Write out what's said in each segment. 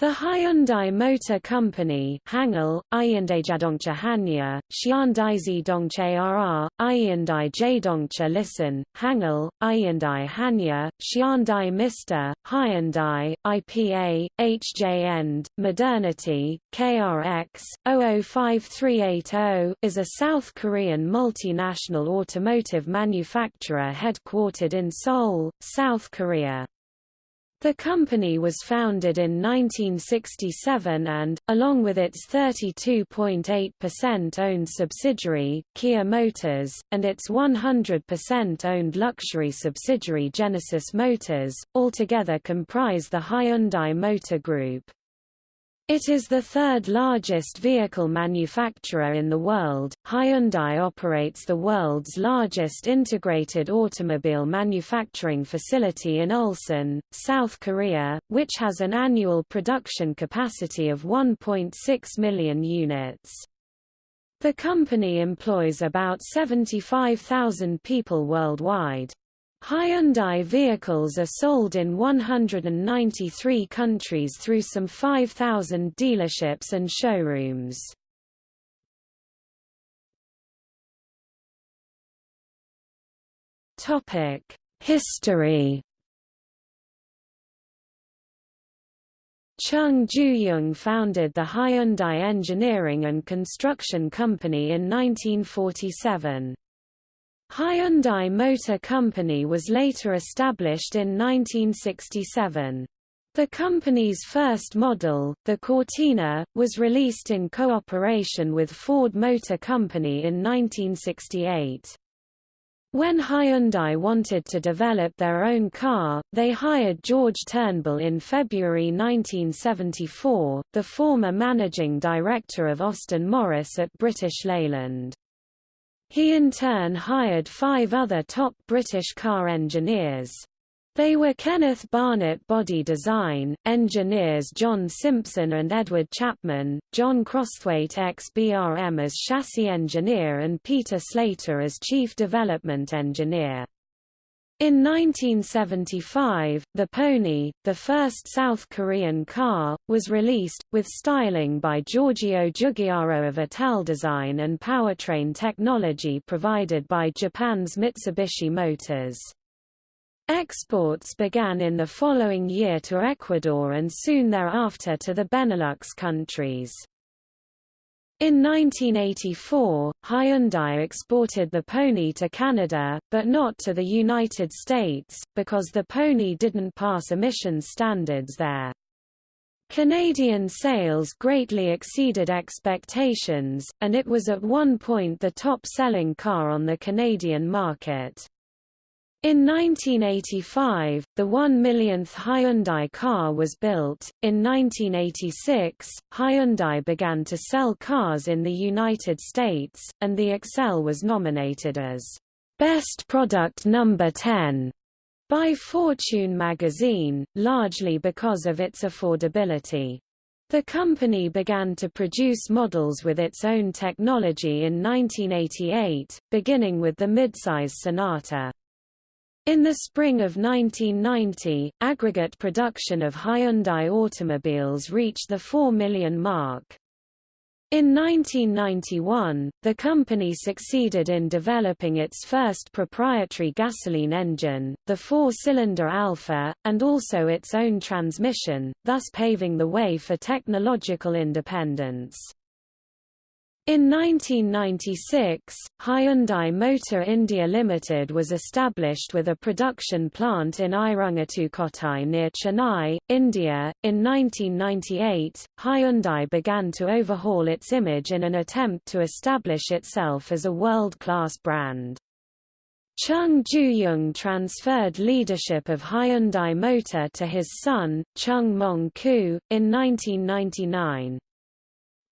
The Hyundai Motor Company Hangul, Hyundai Hanya, Hyundai Dongche RR, Hyundai Jaedongcha Listen, Hangul, Hyundai Hanya, Hyundai Mister, Hyundai, IPA, HJ Modernity, KRX, 005380 is a South Korean multinational automotive manufacturer headquartered in Seoul, South Korea. The company was founded in 1967 and, along with its 32.8% owned subsidiary, Kia Motors, and its 100% owned luxury subsidiary Genesis Motors, altogether comprise the Hyundai Motor Group. It is the third largest vehicle manufacturer in the world. Hyundai operates the world's largest integrated automobile manufacturing facility in Ulsan, South Korea, which has an annual production capacity of 1.6 million units. The company employs about 75,000 people worldwide. Hyundai vehicles are sold in 193 countries through some 5,000 dealerships and showrooms. History Chung Ju-young founded the Hyundai Engineering and Construction Company in 1947. Hyundai Motor Company was later established in 1967. The company's first model, the Cortina, was released in cooperation with Ford Motor Company in 1968. When Hyundai wanted to develop their own car, they hired George Turnbull in February 1974, the former managing director of Austin Morris at British Leyland. He in turn hired five other top British car engineers. They were Kenneth Barnett body design, engineers John Simpson and Edward Chapman, John Crosthwaite ex-BRM as chassis engineer and Peter Slater as chief development engineer. In 1975, the Pony, the first South Korean car, was released, with styling by Giorgio Giugiaro of Italdesign and powertrain technology provided by Japan's Mitsubishi Motors. Exports began in the following year to Ecuador and soon thereafter to the Benelux countries. In 1984, Hyundai exported the Pony to Canada, but not to the United States, because the Pony didn't pass emissions standards there. Canadian sales greatly exceeded expectations, and it was at one point the top-selling car on the Canadian market. In 1985, the one millionth Hyundai car was built. In 1986, Hyundai began to sell cars in the United States, and the Excel was nominated as Best Product Number 10 by Fortune magazine, largely because of its affordability. The company began to produce models with its own technology in 1988, beginning with the midsize Sonata. In the spring of 1990, aggregate production of Hyundai automobiles reached the 4 million mark. In 1991, the company succeeded in developing its first proprietary gasoline engine, the four-cylinder Alpha, and also its own transmission, thus paving the way for technological independence. In 1996, Hyundai Motor India Limited was established with a production plant in Irungattukottai near Chennai, India. In 1998, Hyundai began to overhaul its image in an attempt to establish itself as a world-class brand. Chung Ju-young transferred leadership of Hyundai Motor to his son, Chung Mong-koo, in 1999.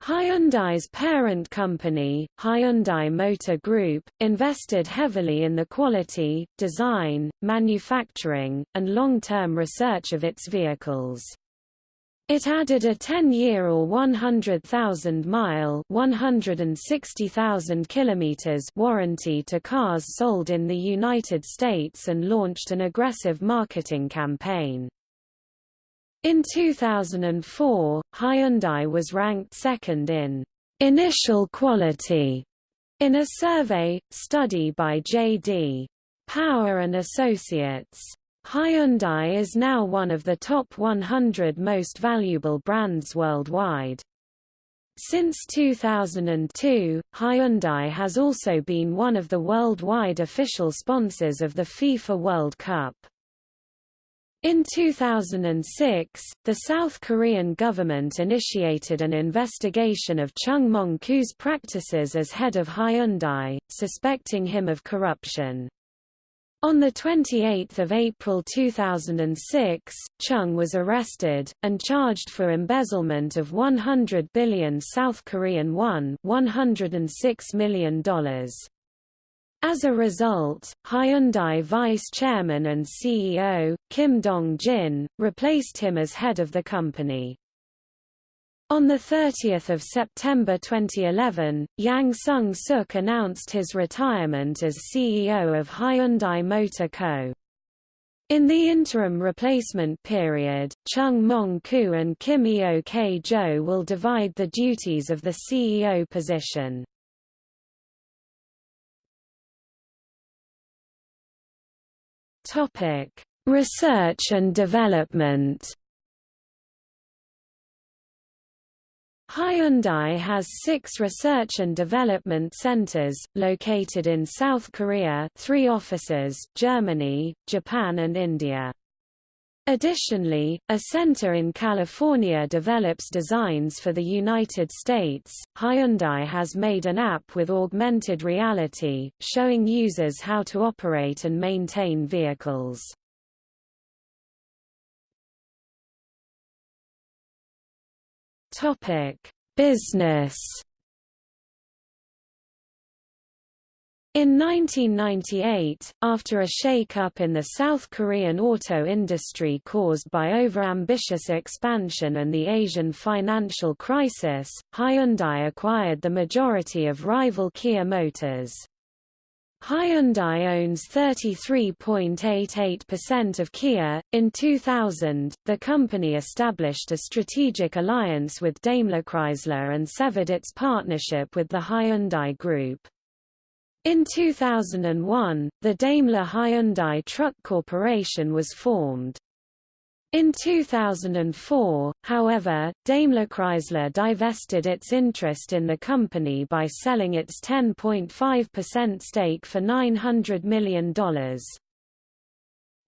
Hyundai's parent company, Hyundai Motor Group, invested heavily in the quality, design, manufacturing, and long-term research of its vehicles. It added a 10-year or 100,000-mile (160,000 kilometers) warranty to cars sold in the United States and launched an aggressive marketing campaign. In 2004, Hyundai was ranked second in initial quality in a survey, study by J.D. Power and Associates. Hyundai is now one of the top 100 most valuable brands worldwide. Since 2002, Hyundai has also been one of the worldwide official sponsors of the FIFA World Cup. In 2006, the South Korean government initiated an investigation of Chung Mong-koo's practices as head of Hyundai, suspecting him of corruption. On 28 April 2006, Chung was arrested, and charged for embezzlement of 100 billion South Korean won $106 million. As a result, Hyundai vice chairman and CEO, Kim Dong-jin, replaced him as head of the company. On 30 September 2011, Yang Seung-suk announced his retirement as CEO of Hyundai Motor Co. In the interim replacement period, Chung Mong-koo and Kim Eok-jo will divide the duties of the CEO position. Topic: Research and development. Hyundai has six research and development centers, located in South Korea three offices, Germany, Japan and India. Additionally, a center in California develops designs for the United States. Hyundai has made an app with augmented reality, showing users how to operate and maintain vehicles. Topic: Business In 1998, after a shake-up in the South Korean auto industry caused by overambitious expansion and the Asian financial crisis, Hyundai acquired the majority of rival Kia Motors. Hyundai owns 33.88% of Kia. In 2000, the company established a strategic alliance with Daimler Chrysler and severed its partnership with the Hyundai Group. In 2001, the Daimler Hyundai Truck Corporation was formed. In 2004, however, Daimler-Chrysler divested its interest in the company by selling its 10.5% stake for $900 million.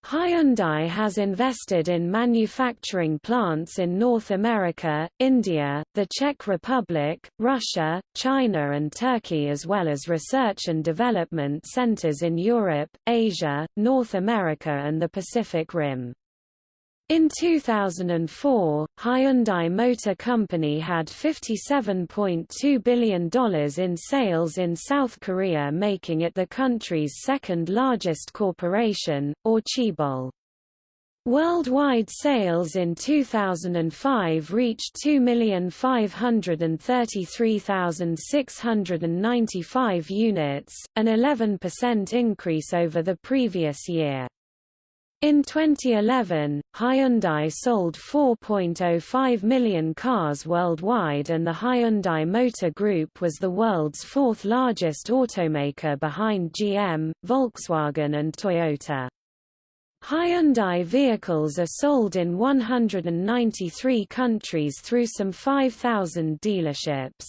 Hyundai has invested in manufacturing plants in North America, India, the Czech Republic, Russia, China and Turkey as well as research and development centers in Europe, Asia, North America and the Pacific Rim. In 2004, Hyundai Motor Company had $57.2 billion in sales in South Korea making it the country's second largest corporation, or chaebol. Worldwide sales in 2005 reached 2,533,695 units, an 11% increase over the previous year. In 2011, Hyundai sold 4.05 million cars worldwide and the Hyundai Motor Group was the world's fourth largest automaker behind GM, Volkswagen and Toyota. Hyundai vehicles are sold in 193 countries through some 5,000 dealerships.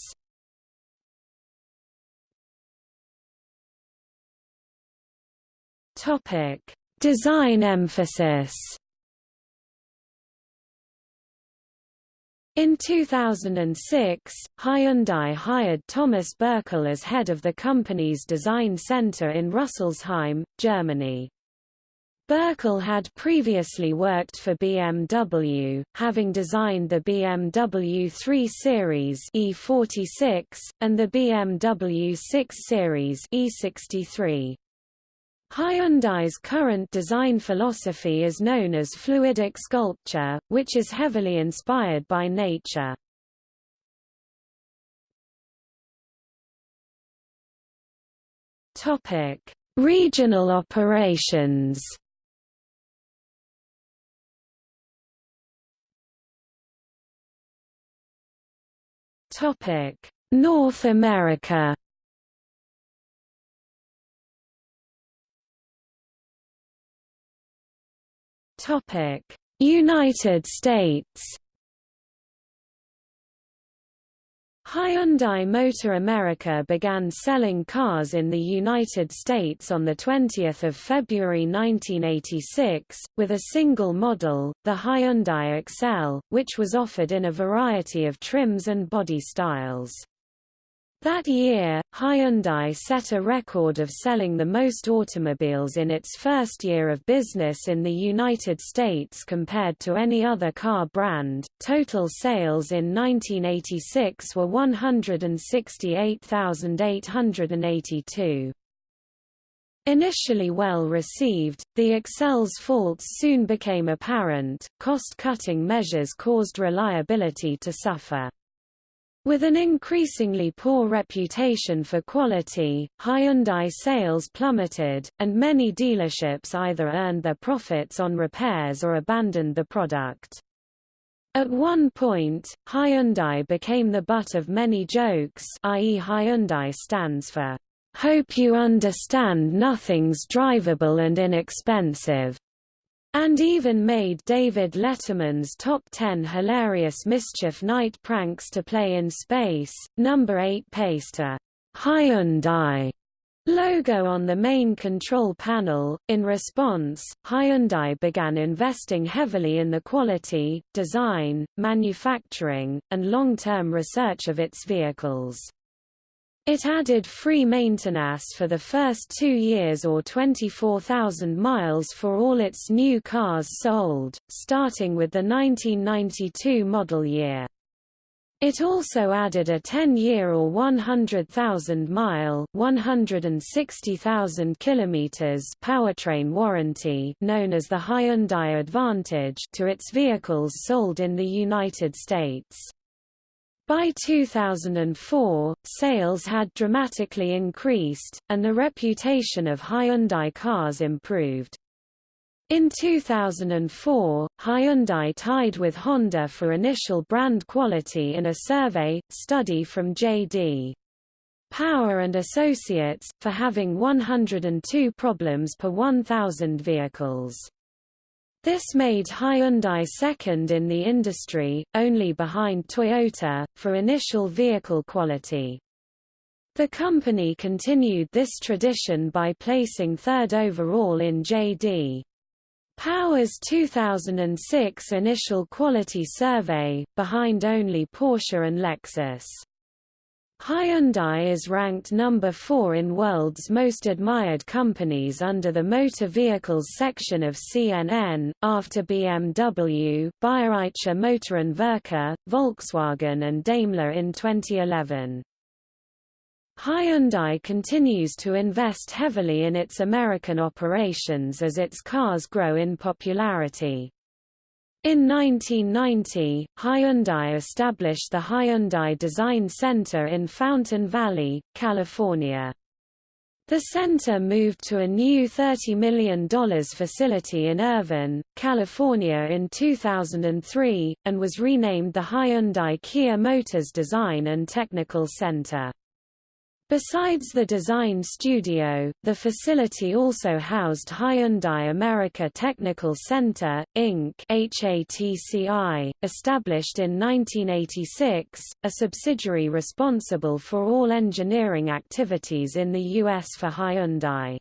Topic Design emphasis In 2006, Hyundai hired Thomas Bürkle as head of the company's design center in Rüsselsheim, Germany. Bürkle had previously worked for BMW, having designed the BMW 3 Series E46, and the BMW 6 Series E63. Hyundai's current design philosophy is known as fluidic sculpture, which is heavily inspired by nature. Topic: Regional operations. Topic: North America. Topic: United States. Hyundai Motor America began selling cars in the United States on 20 February 1986, with a single model, the Hyundai Excel, which was offered in a variety of trims and body styles. That year, Hyundai set a record of selling the most automobiles in its first year of business in the United States compared to any other car brand. Total sales in 1986 were 168,882. Initially well received, the Excel's faults soon became apparent, cost-cutting measures caused reliability to suffer. With an increasingly poor reputation for quality, Hyundai sales plummeted, and many dealerships either earned their profits on repairs or abandoned the product. At one point, Hyundai became the butt of many jokes i.e. Hyundai stands for, "'Hope you understand nothing's drivable and inexpensive' And even made David Letterman's top 10 hilarious Mischief Night pranks to play in space. Number 8 pasted a Hyundai logo on the main control panel. In response, Hyundai began investing heavily in the quality, design, manufacturing, and long-term research of its vehicles. It added free maintenance for the first two years or 24,000 miles for all its new cars sold, starting with the 1992 model year. It also added a 10-year or 100,000-mile (160,000 kilometers) powertrain warranty, known as the Hyundai Advantage, to its vehicles sold in the United States. By 2004, sales had dramatically increased, and the reputation of Hyundai cars improved. In 2004, Hyundai tied with Honda for initial brand quality in a survey, study from J.D. Power and Associates, for having 102 problems per 1,000 vehicles. This made Hyundai second in the industry, only behind Toyota, for initial vehicle quality. The company continued this tradition by placing third overall in J.D. Power's 2006 initial quality survey, behind only Porsche and Lexus. Hyundai is ranked number 4 in world's most admired companies under the motor vehicles section of CNN, after BMW, Bayerische Motorenwerke, Volkswagen and Daimler in 2011. Hyundai continues to invest heavily in its American operations as its cars grow in popularity. In 1990, Hyundai established the Hyundai Design Center in Fountain Valley, California. The center moved to a new $30 million facility in Irvine, California in 2003, and was renamed the Hyundai Kia Motors Design and Technical Center. Besides the design studio, the facility also housed Hyundai America Technical Center, Inc. HATCI, established in 1986, a subsidiary responsible for all engineering activities in the U.S. for Hyundai.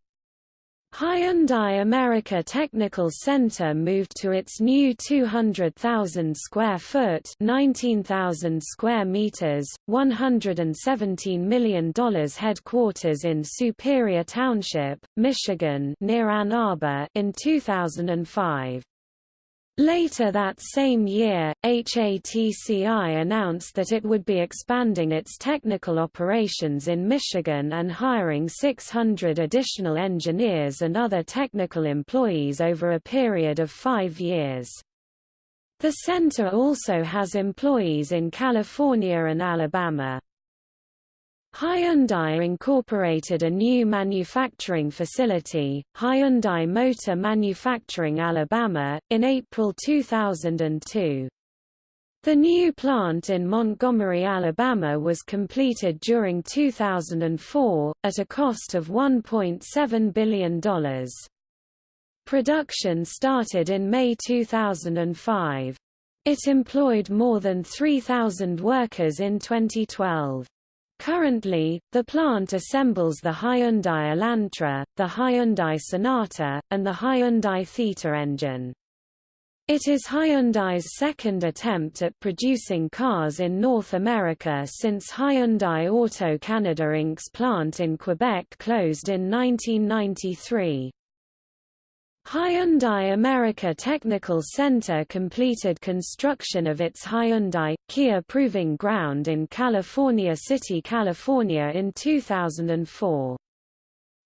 Hyundai America Technical Center moved to its new 200,000 square foot, 19,000 square meters, 117 million dollars headquarters in Superior Township, Michigan, near Ann Arbor in 2005. Later that same year, HATCI announced that it would be expanding its technical operations in Michigan and hiring 600 additional engineers and other technical employees over a period of five years. The center also has employees in California and Alabama. Hyundai incorporated a new manufacturing facility, Hyundai Motor Manufacturing Alabama, in April 2002. The new plant in Montgomery, Alabama was completed during 2004, at a cost of $1.7 billion. Production started in May 2005. It employed more than 3,000 workers in 2012. Currently, the plant assembles the Hyundai Elantra, the Hyundai Sonata, and the Hyundai Theta engine. It is Hyundai's second attempt at producing cars in North America since Hyundai Auto Canada Inc.'s plant in Quebec closed in 1993. Hyundai America Technical Center completed construction of its Hyundai Kia Proving Ground in California City, California in 2004.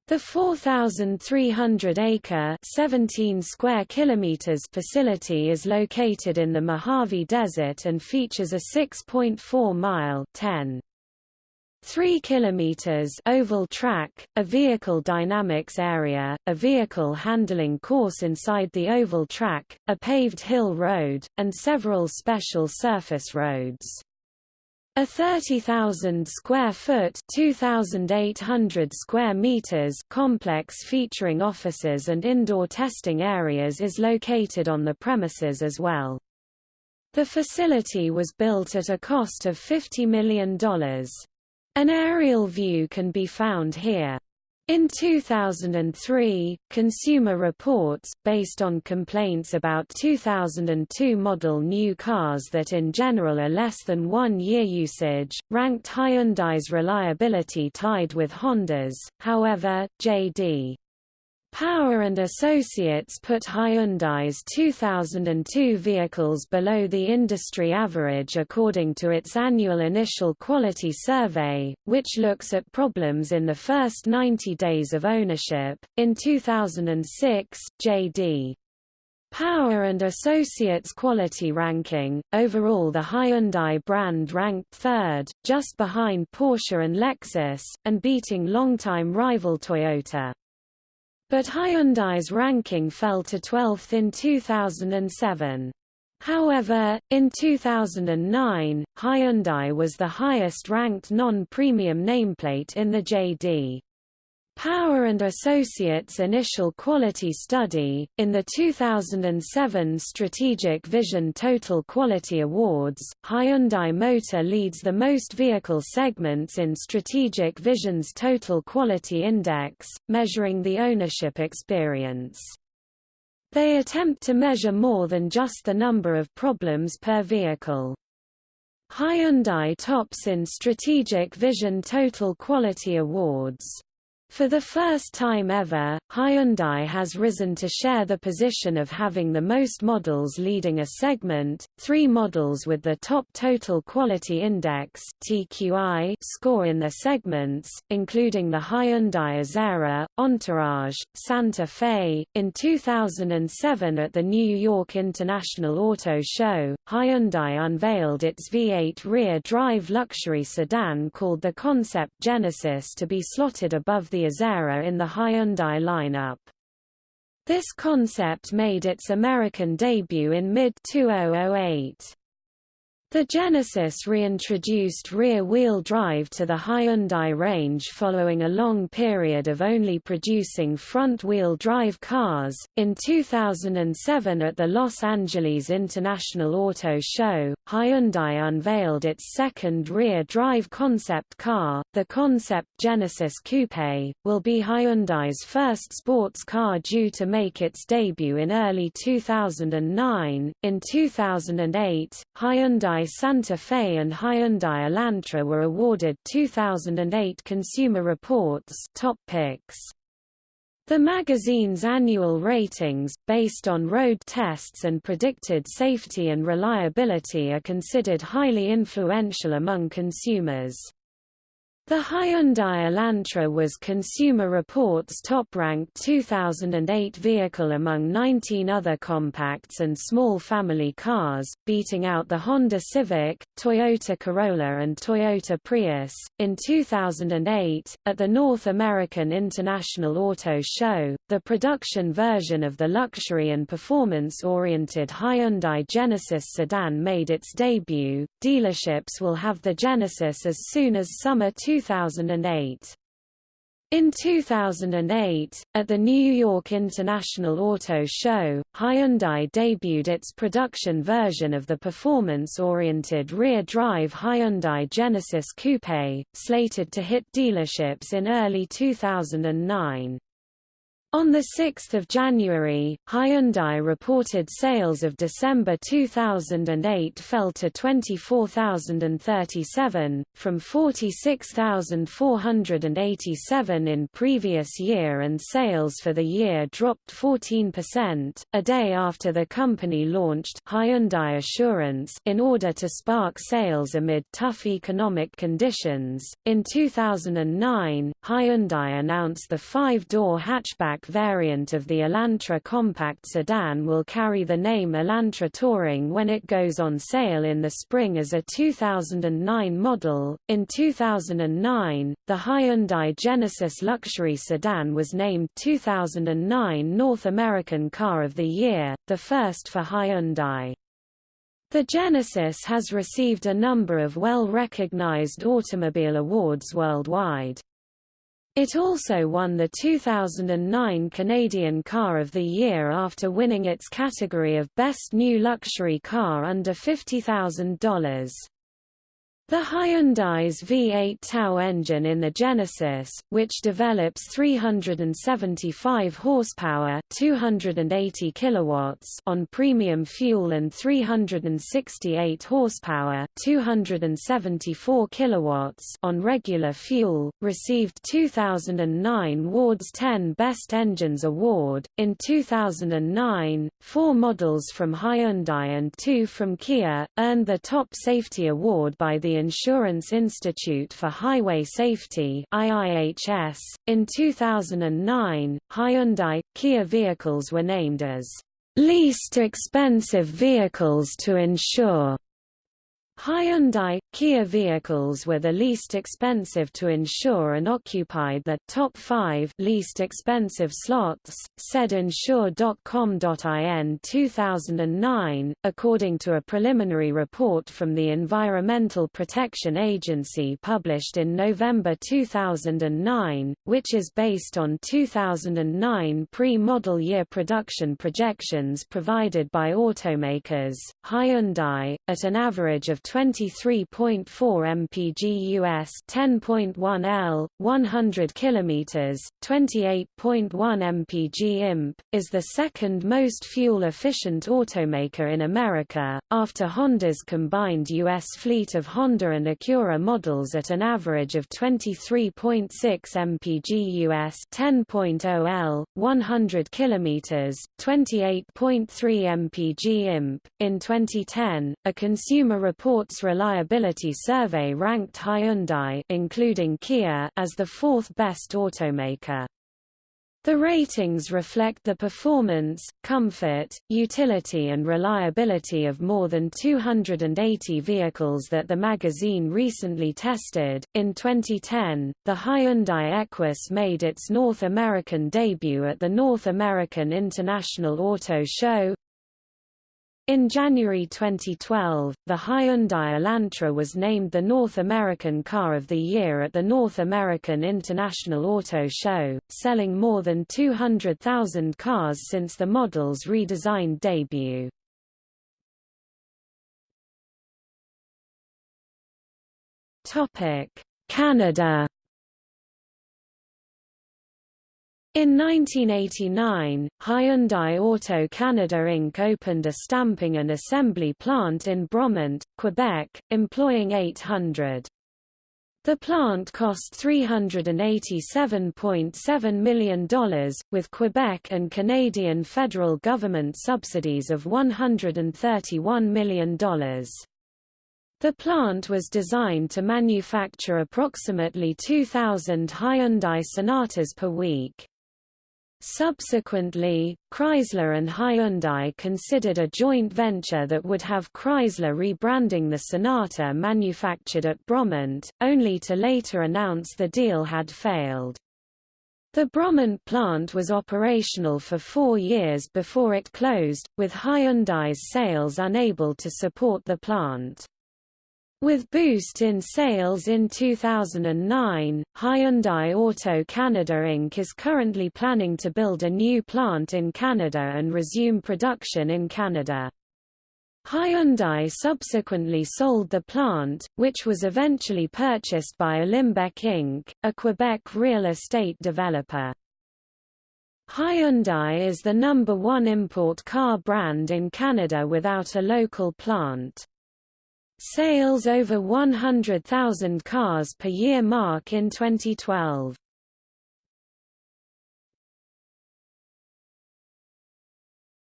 The 4,300-acre (17 square kilometers) facility is located in the Mojave Desert and features a 6.4-mile (10 3 kilometers oval track, a vehicle dynamics area, a vehicle handling course inside the oval track, a paved hill road, and several special surface roads. A 30,000 square foot (2,800 square meters) complex featuring offices and indoor testing areas is located on the premises as well. The facility was built at a cost of $50 million. An aerial view can be found here. In 2003, Consumer Reports, based on complaints about 2002 model new cars that in general are less than one year usage, ranked Hyundai's reliability tied with Honda's, however, J.D. Power and Associates put Hyundai's 2002 vehicles below the industry average according to its annual initial quality survey, which looks at problems in the first 90 days of ownership. In 2006, J.D. Power and Associates quality ranking, overall the Hyundai brand ranked third, just behind Porsche and Lexus, and beating longtime rival Toyota. But Hyundai's ranking fell to 12th in 2007. However, in 2009, Hyundai was the highest-ranked non-premium nameplate in the JD. Power and Associates Initial Quality Study. In the 2007 Strategic Vision Total Quality Awards, Hyundai Motor leads the most vehicle segments in Strategic Vision's Total Quality Index, measuring the ownership experience. They attempt to measure more than just the number of problems per vehicle. Hyundai tops in Strategic Vision Total Quality Awards. For the first time ever, Hyundai has risen to share the position of having the most models leading a segment, three models with the top Total Quality Index TQI score in their segments, including the Hyundai Azera, Entourage, Santa Fe. In 2007 at the New York International Auto Show, Hyundai unveiled its V8 rear-drive luxury sedan called the Concept Genesis to be slotted above the Azera in the Hyundai lineup. This concept made its American debut in mid-2008. The Genesis reintroduced rear-wheel drive to the Hyundai range following a long period of only producing front-wheel drive cars. In 2007 at the Los Angeles International Auto Show, Hyundai unveiled its second rear-drive concept car, the Concept Genesis Coupe, will be Hyundai's first sports car due to make its debut in early 2009. In 2008, Hyundai Santa Fe and Hyundai Elantra were awarded 2008 Consumer Reports top picks. The magazine's annual ratings, based on road tests and predicted safety and reliability are considered highly influential among consumers. The Hyundai Elantra was Consumer Reports' top-ranked 2008 vehicle among 19 other compacts and small family cars, beating out the Honda Civic, Toyota Corolla and Toyota Prius. In 2008, at the North American International Auto Show, the production version of the luxury and performance-oriented Hyundai Genesis sedan made its debut. Dealerships will have the Genesis as soon as summer 2008 2008. In 2008, at the New York International Auto Show, Hyundai debuted its production version of the performance-oriented rear-drive Hyundai Genesis Coupe, slated to hit dealerships in early 2009. On 6 January, Hyundai reported sales of December 2008 fell to 24,037, from 46,487 in previous year and sales for the year dropped 14%, a day after the company launched Hyundai Assurance in order to spark sales amid tough economic conditions. In 2009, Hyundai announced the five-door hatchback variant of the Elantra compact sedan will carry the name Elantra Touring when it goes on sale in the spring as a 2009 model. In 2009, the Hyundai Genesis luxury sedan was named 2009 North American Car of the Year, the first for Hyundai. The Genesis has received a number of well-recognized automobile awards worldwide. It also won the 2009 Canadian Car of the Year after winning its category of Best New Luxury Car under $50,000. The Hyundai's V8 Tau engine in the Genesis, which develops 375 horsepower, 280 kilowatts on premium fuel and 368 horsepower, 274 kilowatts on regular fuel, received 2009 Ward's 10 Best Engines Award. In 2009, four models from Hyundai and two from Kia earned the Top Safety Award by the Insurance Institute for Highway Safety IIHS. .In 2009, Hyundai, Kia vehicles were named as least expensive vehicles to insure Hyundai, Kia vehicles were the least expensive to insure and occupied the top five least expensive slots, said Insure.com.in 2009, according to a preliminary report from the Environmental Protection Agency published in November 2009, which is based on 2009 pre-model year production projections provided by automakers. Hyundai, at an average of 23.4 mpg US 10.1 L 100 km 28.1 mpg imp is the second most fuel efficient automaker in America after Honda's combined US fleet of Honda and Acura models at an average of 23.6 mpg US 10.0 L 100 km 28.3 mpg imp. In 2010 a consumer report Reports Reliability Survey ranked Hyundai including Kia as the fourth best automaker. The ratings reflect the performance, comfort, utility and reliability of more than 280 vehicles that the magazine recently tested. In 2010, the Hyundai Equus made its North American debut at the North American International Auto Show, in January 2012, the Hyundai Elantra was named the North American Car of the Year at the North American International Auto Show, selling more than 200,000 cars since the model's redesigned debut. Canada In 1989, Hyundai Auto Canada Inc. opened a stamping and assembly plant in Bromont, Quebec, employing 800. The plant cost $387.7 million, with Quebec and Canadian federal government subsidies of $131 million. The plant was designed to manufacture approximately 2,000 Hyundai Sonatas per week. Subsequently, Chrysler and Hyundai considered a joint venture that would have Chrysler rebranding the Sonata manufactured at Bromont, only to later announce the deal had failed. The Bromont plant was operational for four years before it closed, with Hyundai's sales unable to support the plant. With boost in sales in 2009, Hyundai Auto Canada Inc. is currently planning to build a new plant in Canada and resume production in Canada. Hyundai subsequently sold the plant, which was eventually purchased by Olymbec Inc., a Quebec real estate developer. Hyundai is the number one import car brand in Canada without a local plant. Sales over 100,000 cars per year mark in 2012.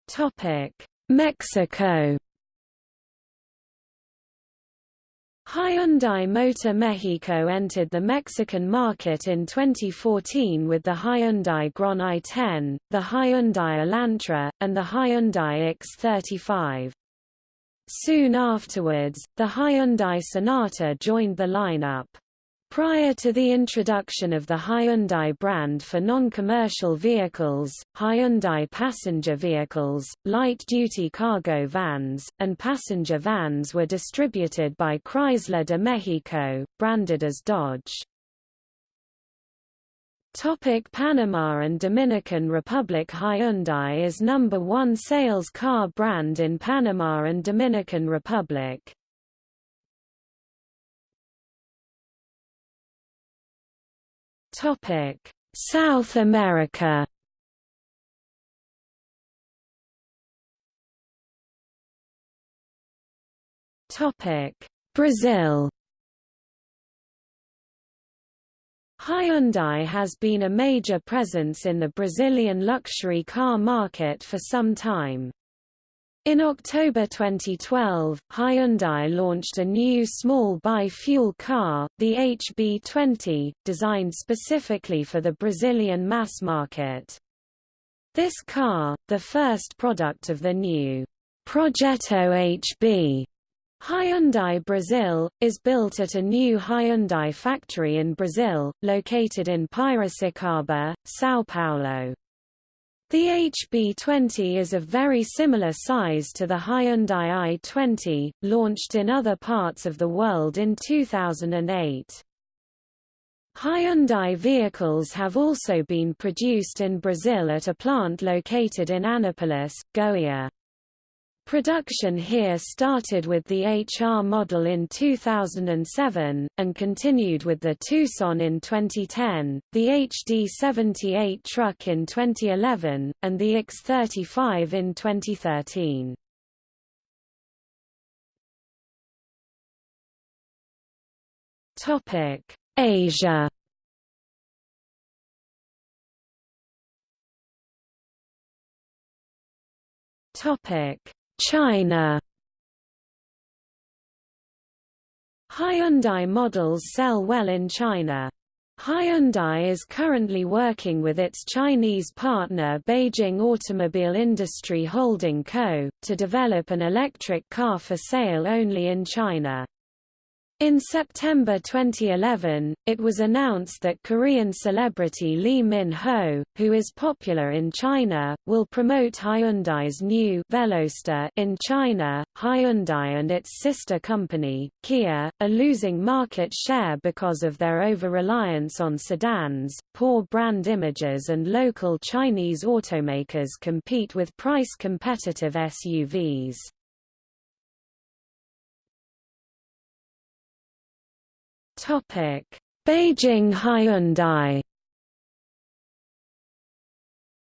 Topic: Mexico. Hyundai Motor Mexico entered the Mexican market in 2014 with the Hyundai Grand i10, the Hyundai Elantra, and the Hyundai X35. Soon afterwards, the Hyundai Sonata joined the lineup. Prior to the introduction of the Hyundai brand for non-commercial vehicles, Hyundai passenger vehicles, light-duty cargo vans, and passenger vans were distributed by Chrysler de Mexico, branded as Dodge. Topic Panama and Dominican Republic Hyundai is number one sales car brand in Panama and Dominican Republic. Topic South America Topic Brazil Hyundai has been a major presence in the Brazilian luxury car market for some time. In October 2012, Hyundai launched a new small bi-fuel car, the HB20, designed specifically for the Brazilian mass market. This car, the first product of the new Projeto HB Hyundai Brazil, is built at a new Hyundai factory in Brazil, located in Piracicaba, São Paulo. The HB20 is of very similar size to the Hyundai i20, launched in other parts of the world in 2008. Hyundai vehicles have also been produced in Brazil at a plant located in Anápolis, Goiás. Production here started with the HR model in 2007, and continued with the Tucson in 2010, the HD78 truck in 2011, and the X35 in 2013. Asia Topic China Hyundai models sell well in China. Hyundai is currently working with its Chinese partner Beijing Automobile Industry Holding Co., to develop an electric car for sale only in China. In September 2011, it was announced that Korean celebrity Lee Min-ho, who is popular in China, will promote Hyundai's new Veloster in China. Hyundai and its sister company, Kia, are losing market share because of their over-reliance on sedans, poor brand images and local Chinese automakers compete with price-competitive SUVs. Topic: Beijing Hyundai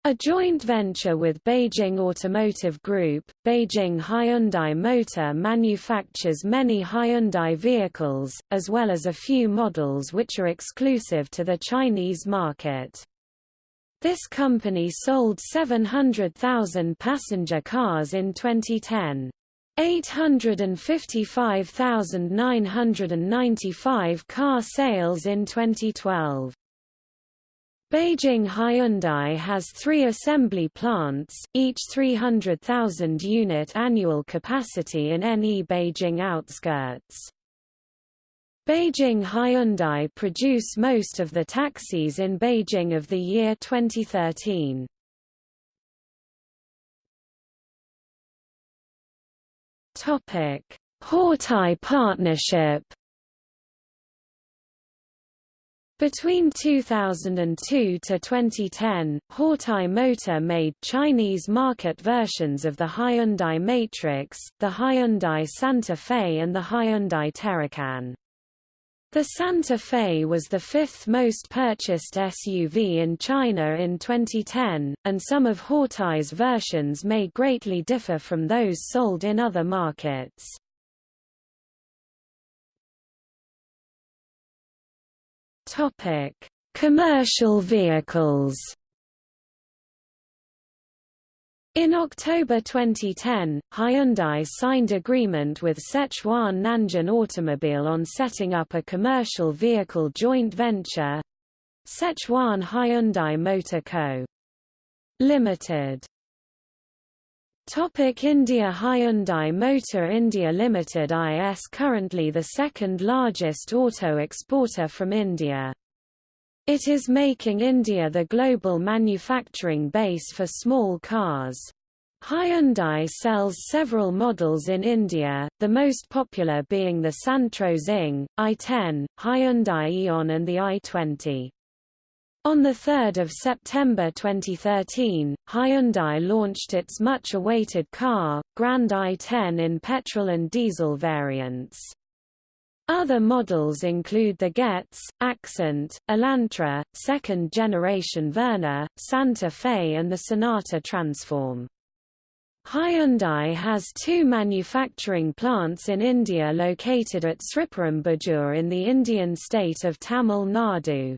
a joint venture with Beijing Automotive Group, Beijing Hyundai Motor manufactures many Hyundai vehicles, as well as a few models which are exclusive to the Chinese market. This company sold 700,000 passenger cars in 2010. 855,995 car sales in 2012. Beijing Hyundai has three assembly plants, each 300,000 unit annual capacity in NE Beijing outskirts. Beijing Hyundai produce most of the taxis in Beijing of the year 2013. Topic: Hawtai Partnership Between 2002 to 2010, Hawtai Motor made Chinese market versions of the Hyundai Matrix, the Hyundai Santa Fe and the Hyundai Terracan. The Santa Fe was the fifth most purchased SUV in China in 2010, and some of Hawtai's versions may greatly differ from those sold in other markets. Commercial vehicles. In October 2010, Hyundai signed agreement with Sichuan Nanjun Automobile on setting up a commercial vehicle joint venture Sichuan Hyundai Motor Co. Limited. Topic India Hyundai Motor India Limited is currently the second largest auto exporter from India. It is making India the global manufacturing base for small cars. Hyundai sells several models in India, the most popular being the Santro Zing, i10, Hyundai Eon and the i20. On 3 September 2013, Hyundai launched its much-awaited car, Grand i10 in petrol and diesel variants. Other models include the Getz, Accent, Elantra, second-generation Verna, Santa Fe and the Sonata Transform. Hyundai has two manufacturing plants in India located at Sriperumbudur in the Indian state of Tamil Nadu.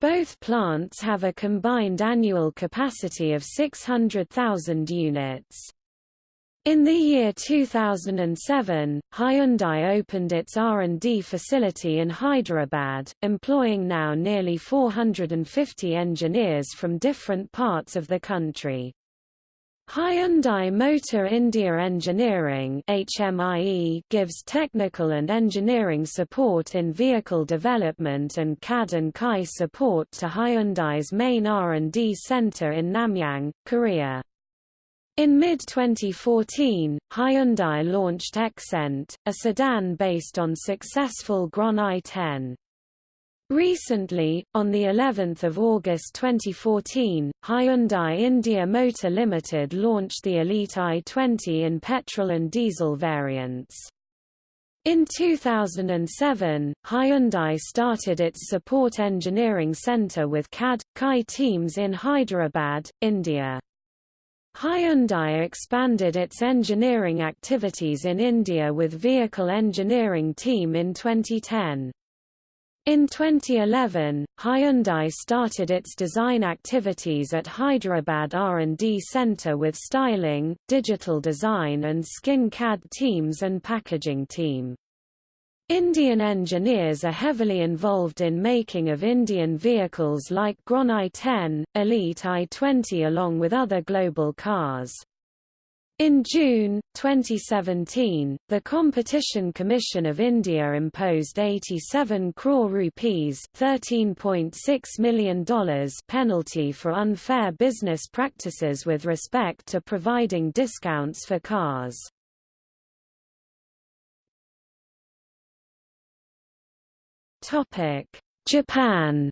Both plants have a combined annual capacity of 600,000 units. In the year 2007, Hyundai opened its R&D facility in Hyderabad, employing now nearly 450 engineers from different parts of the country. Hyundai Motor India Engineering HMIE gives technical and engineering support in vehicle development and CAD and CAI support to Hyundai's main R&D center in Namyang, Korea. In mid-2014, Hyundai launched Xcent, a sedan based on successful Grand i10. Recently, on the 11th of August 2014, Hyundai India Motor Limited launched the Elite i20 in petrol and diesel variants. In 2007, Hyundai started its support engineering center with CAD, CAI teams in Hyderabad, India. Hyundai expanded its engineering activities in India with Vehicle Engineering Team in 2010. In 2011, Hyundai started its design activities at Hyderabad R&D Center with styling, digital design and skin CAD teams and packaging team. Indian engineers are heavily involved in making of Indian vehicles like Grand i10, Elite i20 along with other global cars. In June, 2017, the Competition Commission of India imposed 87 crore rupees $13.6 million penalty for unfair business practices with respect to providing discounts for cars. Japan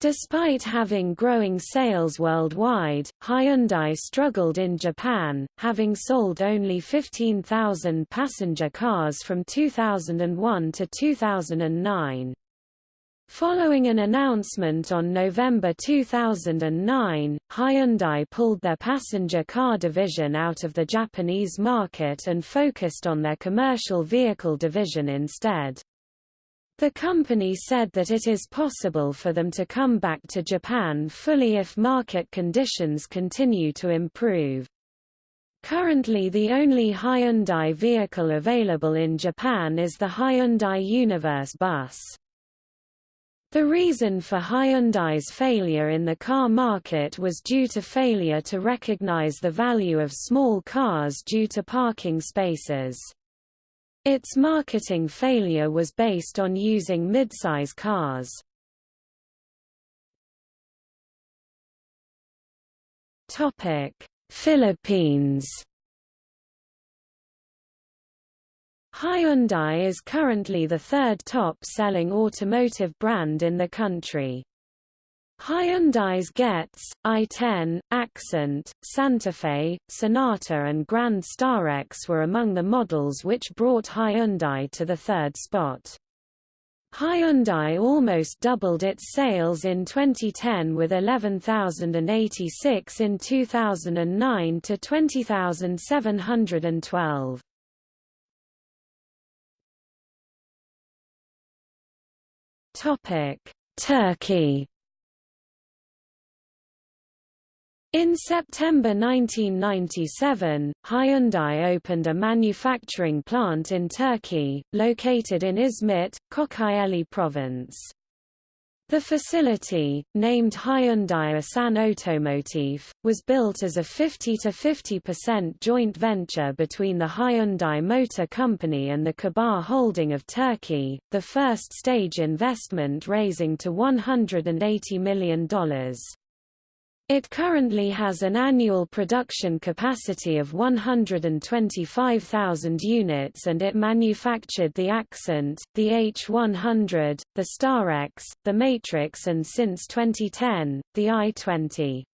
Despite having growing sales worldwide, Hyundai struggled in Japan, having sold only 15,000 passenger cars from 2001 to 2009. Following an announcement on November 2009, Hyundai pulled their passenger car division out of the Japanese market and focused on their commercial vehicle division instead. The company said that it is possible for them to come back to Japan fully if market conditions continue to improve. Currently the only Hyundai vehicle available in Japan is the Hyundai Universe bus. The reason for Hyundai's failure in the car market was due to failure to recognize the value of small cars due to parking spaces. Its marketing failure was based on using midsize cars. Philippines. Hyundai is currently the third top-selling automotive brand in the country. Hyundai's Getz, i10, Accent, Santa Fe, Sonata and Grand Starex were among the models which brought Hyundai to the third spot. Hyundai almost doubled its sales in 2010 with 11,086 in 2009 to 20,712. Turkey In September 1997, Hyundai opened a manufacturing plant in Turkey, located in Izmit, Kocaeli province. The facility, named Hyundai Asan Otomotiv, was built as a 50-50% joint venture between the Hyundai Motor Company and the Kibar Holding of Turkey, the first stage investment raising to $180 million. It currently has an annual production capacity of 125,000 units and it manufactured the Accent, the H100, the Starex, the Matrix and since 2010, the i20.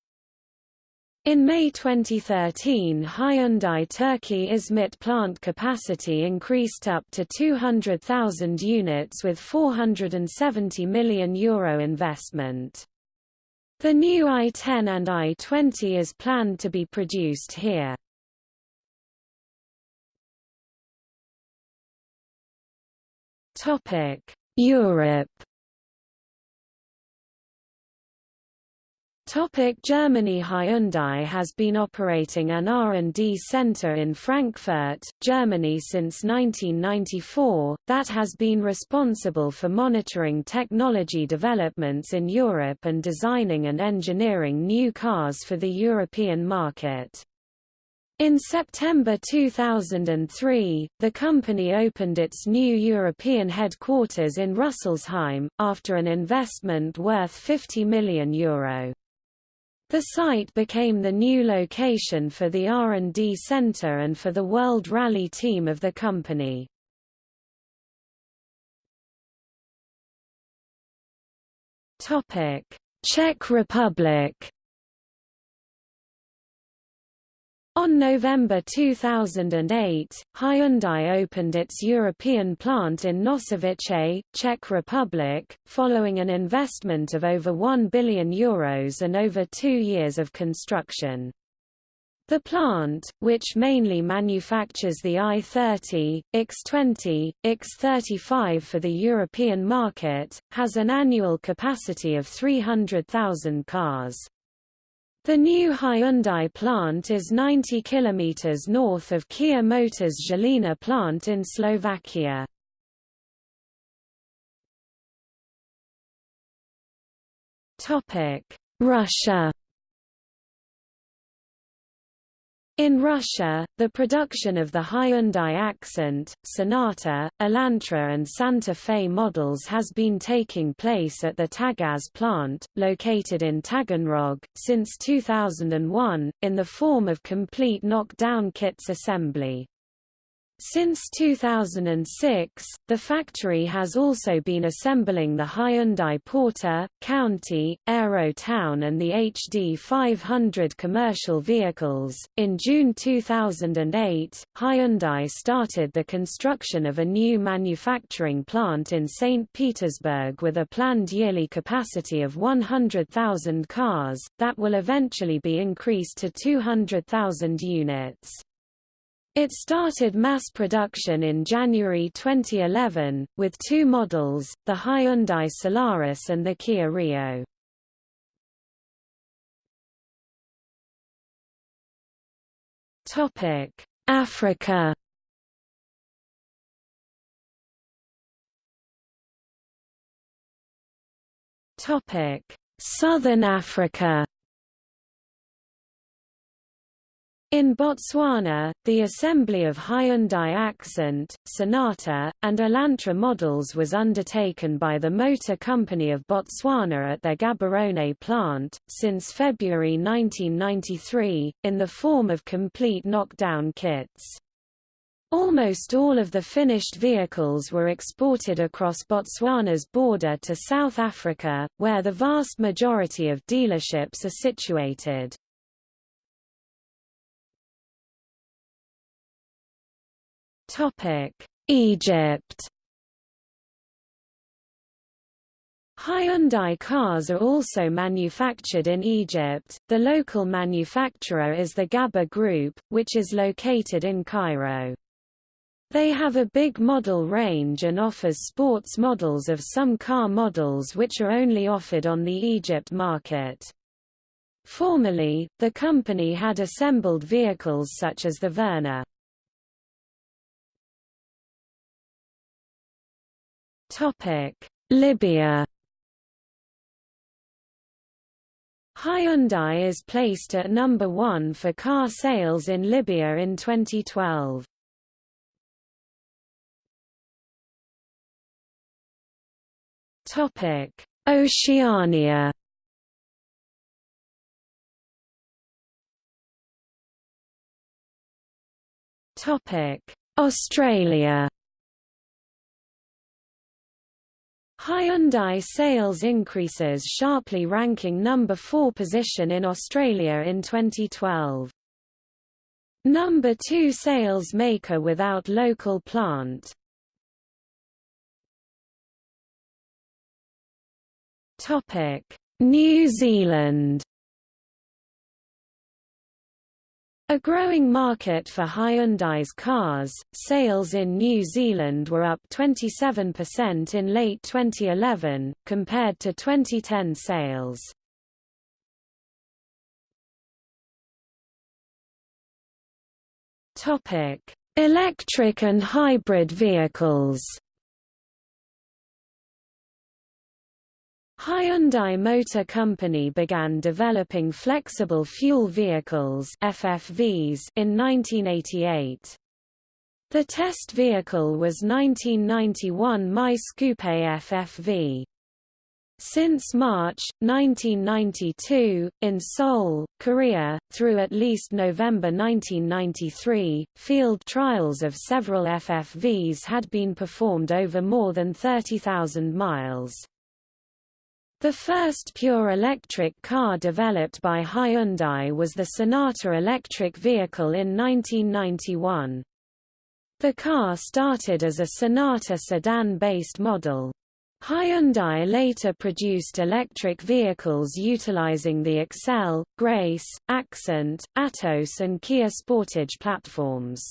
In May 2013 Hyundai Turkey Izmit plant capacity increased up to 200,000 units with €470 million Euro investment. The new i10 and i20 is planned to be produced here. Europe Topic Germany Hyundai has been operating an R&D center in Frankfurt, Germany since 1994, that has been responsible for monitoring technology developments in Europe and designing and engineering new cars for the European market. In September 2003, the company opened its new European headquarters in Rüsselsheim, after an investment worth €50 million. Euro. The site became the new location for the R&D center and for the World Rally team of the company. Czech Republic On November 2008, Hyundai opened its European plant in Nosovice, Czech Republic, following an investment of over €1 billion Euros and over two years of construction. The plant, which mainly manufactures the i30, ix20, ix35 for the European market, has an annual capacity of 300,000 cars. The new Hyundai plant is 90 km north of Kia Motors Žilina plant in Slovakia. Russia In Russia, the production of the Hyundai Accent, Sonata, Elantra and Santa Fe models has been taking place at the Tagaz plant, located in Taganrog, since 2001, in the form of complete knockdown kits assembly. Since 2006, the factory has also been assembling the Hyundai Porter, County, Aero Town and the HD 500 commercial vehicles. In June 2008, Hyundai started the construction of a new manufacturing plant in St. Petersburg with a planned yearly capacity of 100,000 cars, that will eventually be increased to 200,000 units. It started mass production in January 2011, with two models, the Hyundai Solaris and the Kia Rio. Africa Southern Africa In Botswana, the assembly of Hyundai Accent, Sonata, and Elantra models was undertaken by the Motor Company of Botswana at their Gaborone plant, since February 1993, in the form of complete knockdown kits. Almost all of the finished vehicles were exported across Botswana's border to South Africa, where the vast majority of dealerships are situated. Egypt Hyundai cars are also manufactured in Egypt. The local manufacturer is the Ghabbour Group, which is located in Cairo. They have a big model range and offers sports models of some car models which are only offered on the Egypt market. Formerly, the company had assembled vehicles such as the Verna. Libya Hyundai is placed at number one for car sales in Libya in 2012. Topic: Oceania Topic: Australia Hyundai sales increases sharply ranking number 4 position in Australia in 2012. Number 2 sales maker without local plant. Topic: New Zealand A growing market for Hyundai's cars, sales in New Zealand were up 27% in late 2011, compared to 2010 sales. Electric and hybrid vehicles Hyundai Motor Company began developing flexible fuel vehicles FFVs in 1988. The test vehicle was 1991 My Coupe FFV. Since March, 1992, in Seoul, Korea, through at least November 1993, field trials of several FFVs had been performed over more than 30,000 miles. The first pure electric car developed by Hyundai was the Sonata electric vehicle in 1991. The car started as a Sonata sedan-based model. Hyundai later produced electric vehicles utilizing the Excel, Grace, Accent, Atos and Kia Sportage platforms.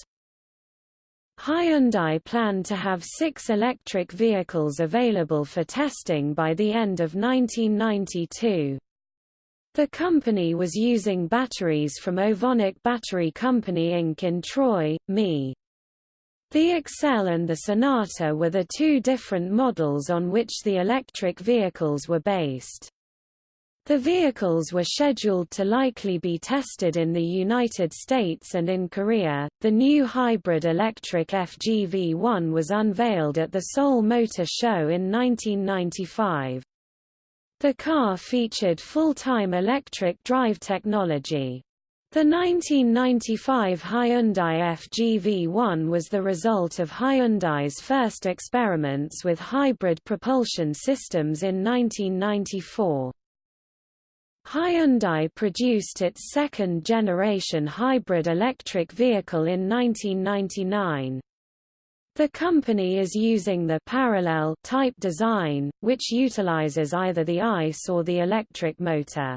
Hyundai planned to have six electric vehicles available for testing by the end of 1992. The company was using batteries from Ovonic Battery Company Inc. in Troy, ME. The Excel and the Sonata were the two different models on which the electric vehicles were based. The vehicles were scheduled to likely be tested in the United States and in Korea. The new hybrid electric FGV1 was unveiled at the Seoul Motor Show in 1995. The car featured full-time electric drive technology. The 1995 Hyundai FGV1 was the result of Hyundai's first experiments with hybrid propulsion systems in 1994. Hyundai produced its second-generation hybrid electric vehicle in 1999. The company is using the parallel type design, which utilizes either the ICE or the electric motor.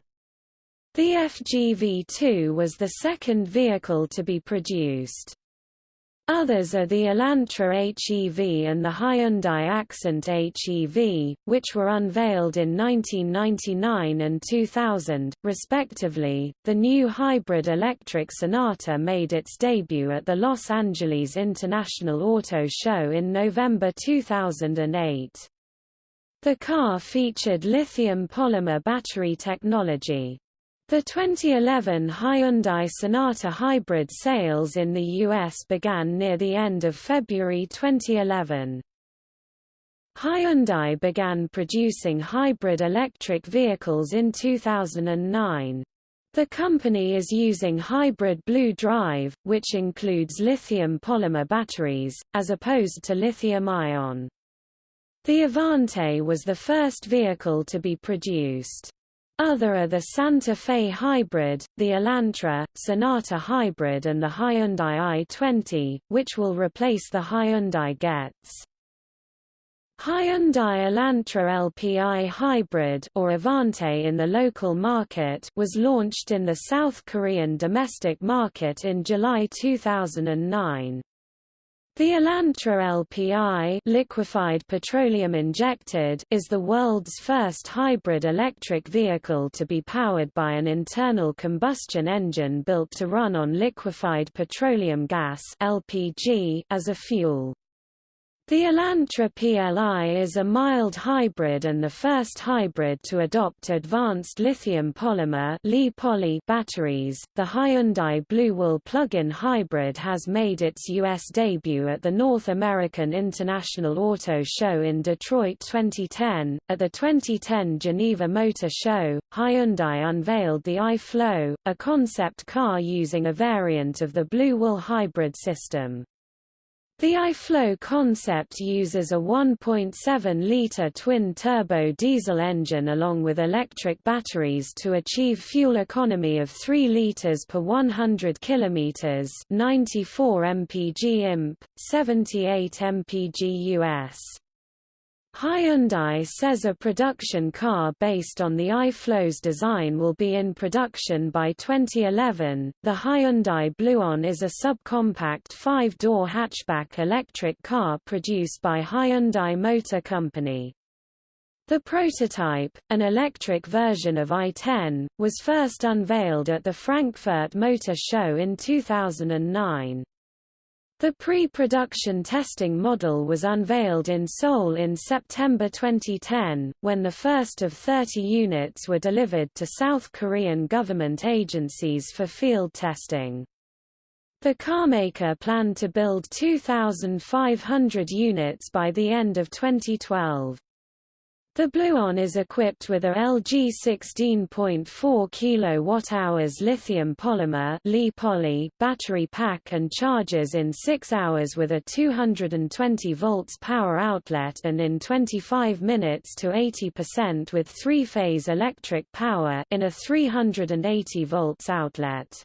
The FGV2 was the second vehicle to be produced. Others are the Elantra HEV and the Hyundai Accent HEV, which were unveiled in 1999 and 2000, respectively. The new hybrid electric Sonata made its debut at the Los Angeles International Auto Show in November 2008. The car featured lithium polymer battery technology. The 2011 Hyundai Sonata hybrid sales in the U.S. began near the end of February 2011. Hyundai began producing hybrid electric vehicles in 2009. The company is using hybrid blue drive, which includes lithium polymer batteries, as opposed to lithium-ion. The Avante was the first vehicle to be produced. Other are the Santa Fe Hybrid, the Elantra, Sonata Hybrid and the Hyundai i20, which will replace the Hyundai Getz. Hyundai Elantra LPI Hybrid or Avante in the local market was launched in the South Korean domestic market in July 2009. The Elantra LPI liquefied petroleum injected is the world's first hybrid electric vehicle to be powered by an internal combustion engine built to run on liquefied petroleum gas LPG as a fuel. The Elantra PLI is a mild hybrid and the first hybrid to adopt advanced lithium polymer poly batteries. The Hyundai Blue-Will plug-in hybrid has made its US debut at the North American International Auto Show in Detroit 2010. At the 2010 Geneva Motor Show, Hyundai unveiled the iFlow, a concept car using a variant of the Blue-Will hybrid system. The iFlow concept uses a 1.7-litre twin-turbo diesel engine along with electric batteries to achieve fuel economy of 3 litres per 100 km 94 mpg imp, 78 mpg US. Hyundai says a production car based on the iFlow's design will be in production by 2011. The Hyundai BlueOn is a subcompact five-door hatchback electric car produced by Hyundai Motor Company. The prototype, an electric version of i10, was first unveiled at the Frankfurt Motor Show in 2009. The pre-production testing model was unveiled in Seoul in September 2010, when the first of 30 units were delivered to South Korean government agencies for field testing. The carmaker planned to build 2,500 units by the end of 2012. The BlueOn is equipped with a LG 16.4 kWh lithium polymer battery pack and charges in 6 hours with a 220 volts power outlet and in 25 minutes to 80% with three-phase electric power in a 380 volts outlet.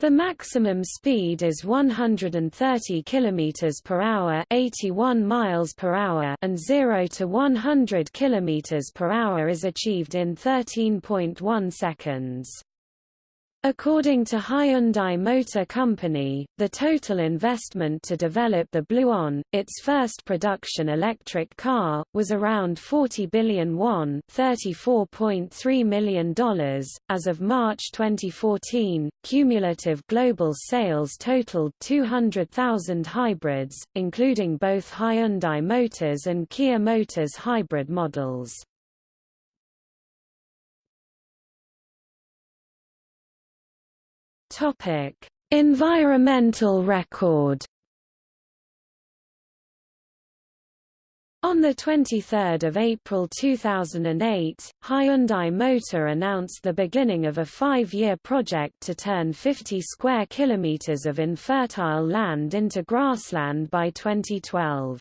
The maximum speed is 130 km per hour, 81 miles per hour, and 0 to 100 km per hour is achieved in 13.1 seconds. According to Hyundai Motor Company, the total investment to develop the BlueOn, its first production electric car, was around 40 billion won $34.3 million. As of March 2014, cumulative global sales totaled 200,000 hybrids, including both Hyundai Motors and Kia Motors hybrid models. Topic: Environmental record. On 23 April 2008, Hyundai Motor announced the beginning of a five-year project to turn 50 square kilometers of infertile land into grassland by 2012.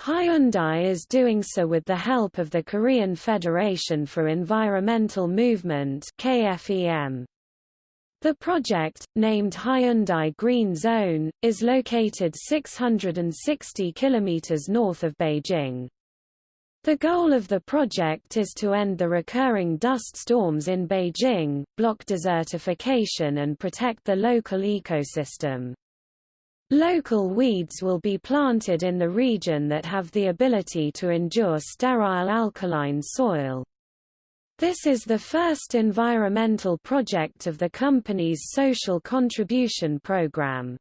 Hyundai is doing so with the help of the Korean Federation for Environmental Movement KFEM. The project, named Hyundai Green Zone, is located 660 kilometers north of Beijing. The goal of the project is to end the recurring dust storms in Beijing, block desertification and protect the local ecosystem. Local weeds will be planted in the region that have the ability to endure sterile alkaline soil. This is the first environmental project of the company's social contribution program.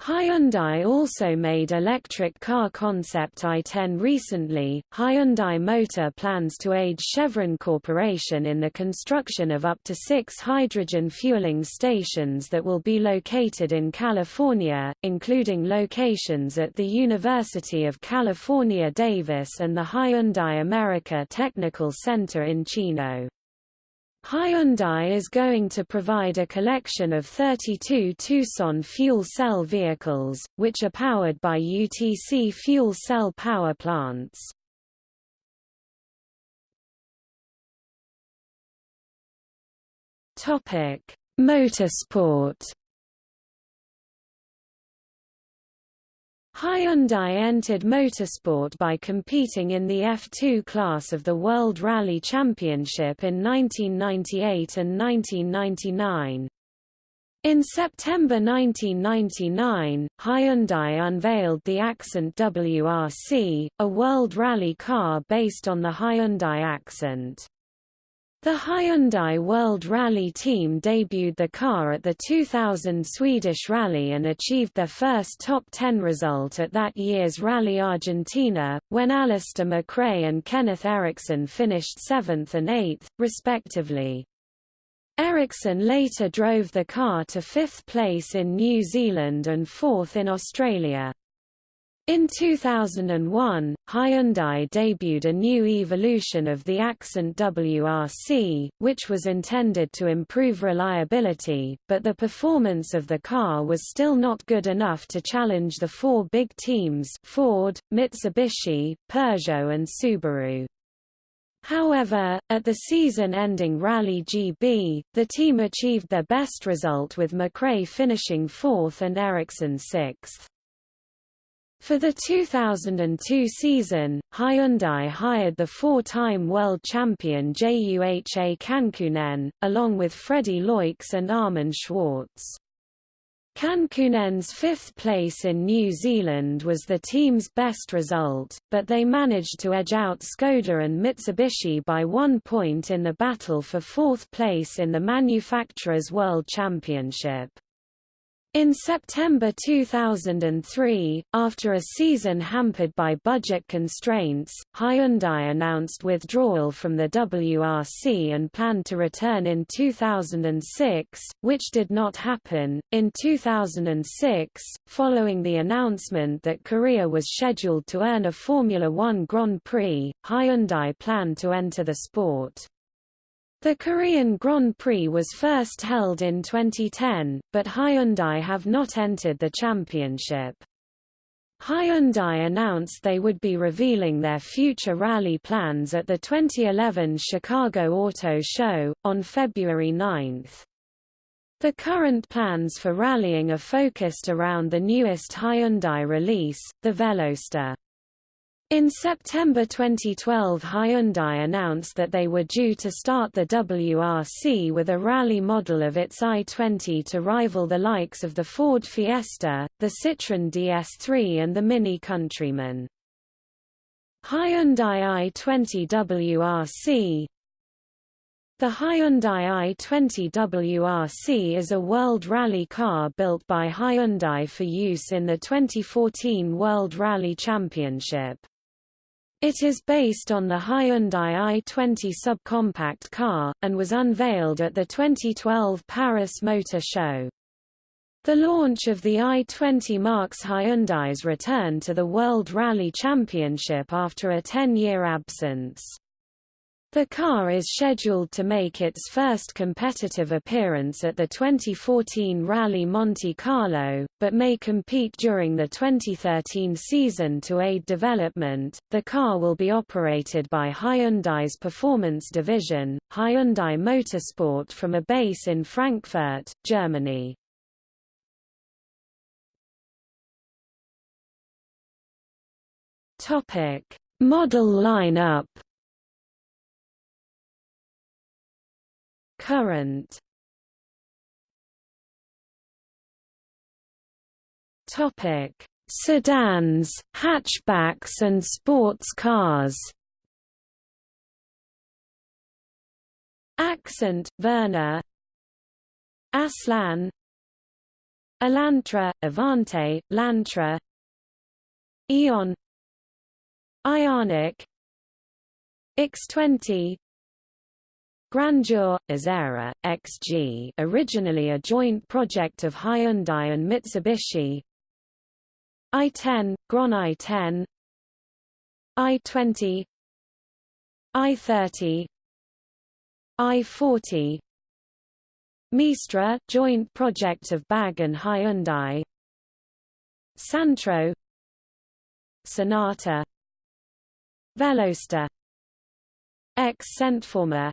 Hyundai also made electric car concept i10 recently. Hyundai Motor plans to aid Chevron Corporation in the construction of up to six hydrogen fueling stations that will be located in California, including locations at the University of California Davis and the Hyundai America Technical Center in Chino. Hyundai is going to provide a collection of 32 Tucson fuel cell vehicles, which are powered by UTC fuel cell power plants. Motorsport Hyundai entered motorsport by competing in the F2 class of the World Rally Championship in 1998 and 1999. In September 1999, Hyundai unveiled the Accent WRC, a World Rally car based on the Hyundai Accent. The Hyundai World Rally team debuted the car at the 2000 Swedish Rally and achieved their first top 10 result at that year's Rally Argentina, when Alister McRae and Kenneth Eriksson finished 7th and 8th, respectively. Eriksson later drove the car to fifth place in New Zealand and fourth in Australia. In 2001, Hyundai debuted a new evolution of the Accent WRC, which was intended to improve reliability, but the performance of the car was still not good enough to challenge the four big teams Ford, Mitsubishi, Peugeot and Subaru. However, at the season-ending Rally GB, the team achieved their best result with McRae finishing fourth and Eriksson sixth. For the 2002 season, Hyundai hired the four-time world champion Juha Kankkunen, along with Freddy Loix and Armin Schwarz. Kankkunen's fifth place in New Zealand was the team's best result, but they managed to edge out Skoda and Mitsubishi by one point in the battle for fourth place in the Manufacturers' World Championship. In September 2003, after a season hampered by budget constraints, Hyundai announced withdrawal from the WRC and planned to return in 2006, which did not happen. In 2006, following the announcement that Korea was scheduled to earn a Formula One Grand Prix, Hyundai planned to enter the sport. The Korean Grand Prix was first held in 2010, but Hyundai have not entered the championship. Hyundai announced they would be revealing their future rally plans at the 2011 Chicago Auto Show, on February 9. The current plans for rallying are focused around the newest Hyundai release, the Veloster. In September 2012 Hyundai announced that they were due to start the WRC with a rally model of its i20 to rival the likes of the Ford Fiesta, the Citroën DS3 and the Mini Countryman. Hyundai i20 WRC The Hyundai i20 WRC is a world rally car built by Hyundai for use in the 2014 World Rally Championship. It is based on the Hyundai i20 subcompact car, and was unveiled at the 2012 Paris Motor Show. The launch of the i20 marks Hyundai's return to the World Rally Championship after a 10-year absence. The car is scheduled to make its first competitive appearance at the 2014 Rally Monte Carlo, but may compete during the 2013 season to aid development. The car will be operated by Hyundai's performance division, Hyundai Motorsport from a base in Frankfurt, Germany. Topic: Model lineup Current. Topic: Sedans, hatchbacks and sports cars. Accent, Verna. Aslan. Elantra, Avante, Lantra Eon. Ioniq. ix20 Grandeur, Azera, XG originally a joint project of Hyundai and Mitsubishi. I10, Grand i10 i20 i30 i40 Mistra, joint project of BAG and Hyundai. Santro. Sonata. Veloster. X Centformer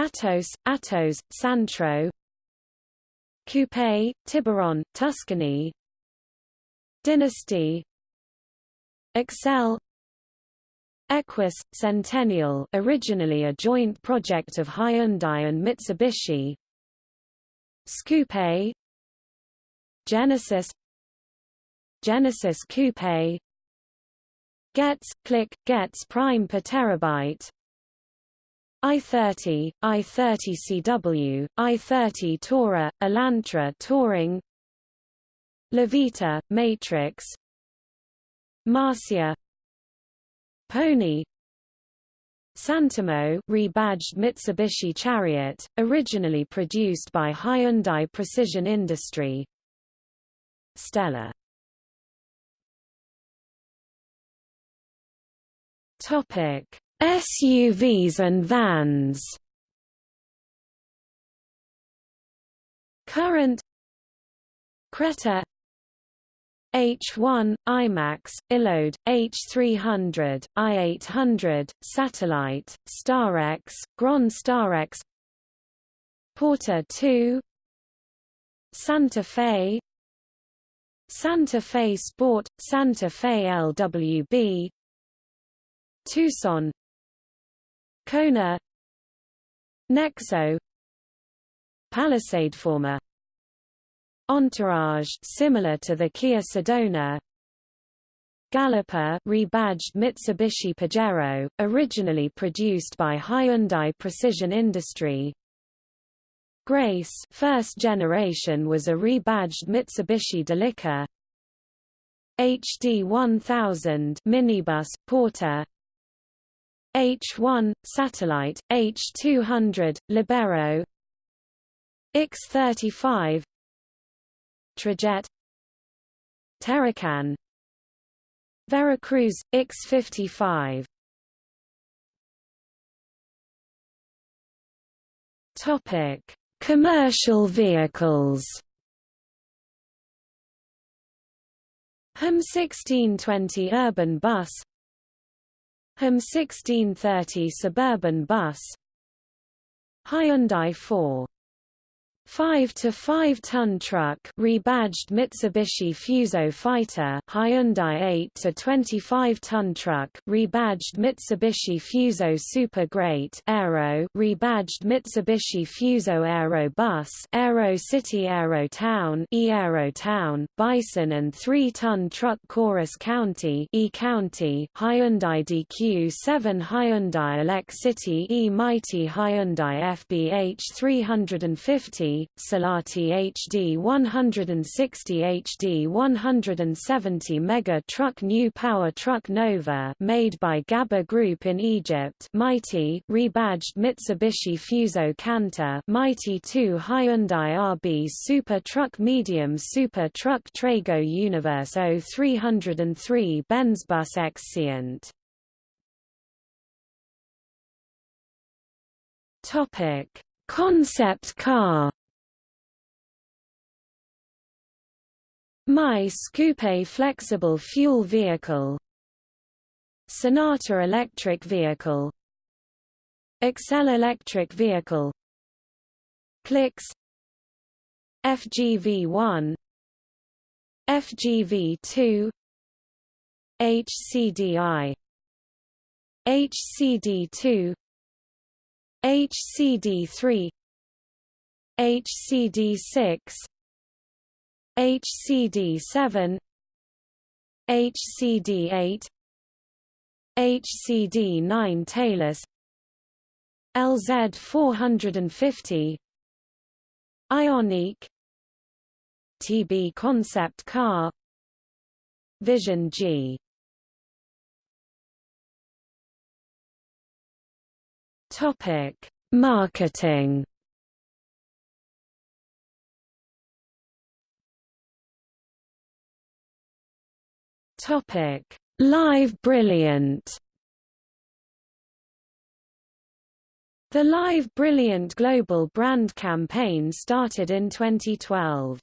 Atos, Atos, Santro Coupe, Tiburon, Tuscani. Dynasty. Excel. Equus, Centennial originally a joint project of Hyundai and Mitsubishi. Scoupe Genesis. Genesis Coupe. Getz, Click, Getz Prime per terabyte i30, i30CW, i30 Tourer, Elantra Touring Lavita, Matrix Marcia Pony Santamo rebadged Mitsubishi Chariot, originally produced by Hyundai Precision Industry. Stella. Topic SUVs and vans. Current Creta H1, IMAX, iLoad, H300, I800, Satellite, Starex, Grand Starex. Porter 2 Santa Fe Santa Fe Sport, Santa Fe LWB Tucson Kona. Nexo. Palisade former Entourage similar to the Kia Sedona. Galloper rebadged Mitsubishi Pajero, originally produced by Hyundai Precision Industry Grace first generation was a rebadged Mitsubishi Delica. HD 1000 minibus Porter H1 satellite H200 Libero. ix35 Trajet. Terracan. Veracruz, ix55 Topic: Commercial vehicles. HM 1620 urban bus HM 1630 suburban bus Hyundai 4 5 to 5 ton truck rebadged Mitsubishi Fuso Fighter Hyundai 8 to 25 ton truck rebadged Mitsubishi Fuso Super Great Aero rebadged Mitsubishi Fuso Aero Bus Aero City Aero Town E-Aero Town Bison and 3 ton truck Chorus County E County Hyundai DQ7 Hyundai Elec City E Mighty Hyundai FBH 350 Salati HD 160 HD 170 Mega Truck New Power Truck Nova made by Ghabbour Group in Egypt. Mighty rebadged Mitsubishi Fuso Canter Mighty 2 Hyundai RB Super Truck Medium Super Truck Trago Universe 0303 Benzbus Xcient Topic. Concept car My Coupe flexible fuel vehicle. Sonata electric vehicle. Excel electric vehicle. Clicks. FGV1 FGV2 HCDI HCD2 HCD3 HCD6 HCD7 HCD8 HCD9 Talus LZ 450 Ioniq TB concept car Vision G. Topic Marketing Topic Live Brilliant The Live Brilliant global brand campaign started in 2012.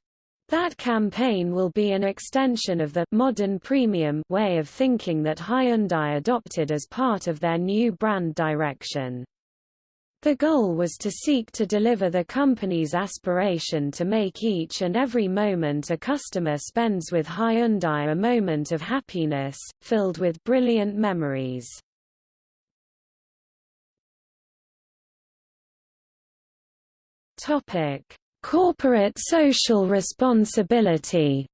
That campaign will be an extension of the modern premium way of thinking that Hyundai adopted as part of their new brand direction. The goal was to seek to deliver the company's aspiration to make each and every moment a customer spends with Hyundai a moment of happiness, filled with brilliant memories. Topic: Corporate social responsibility.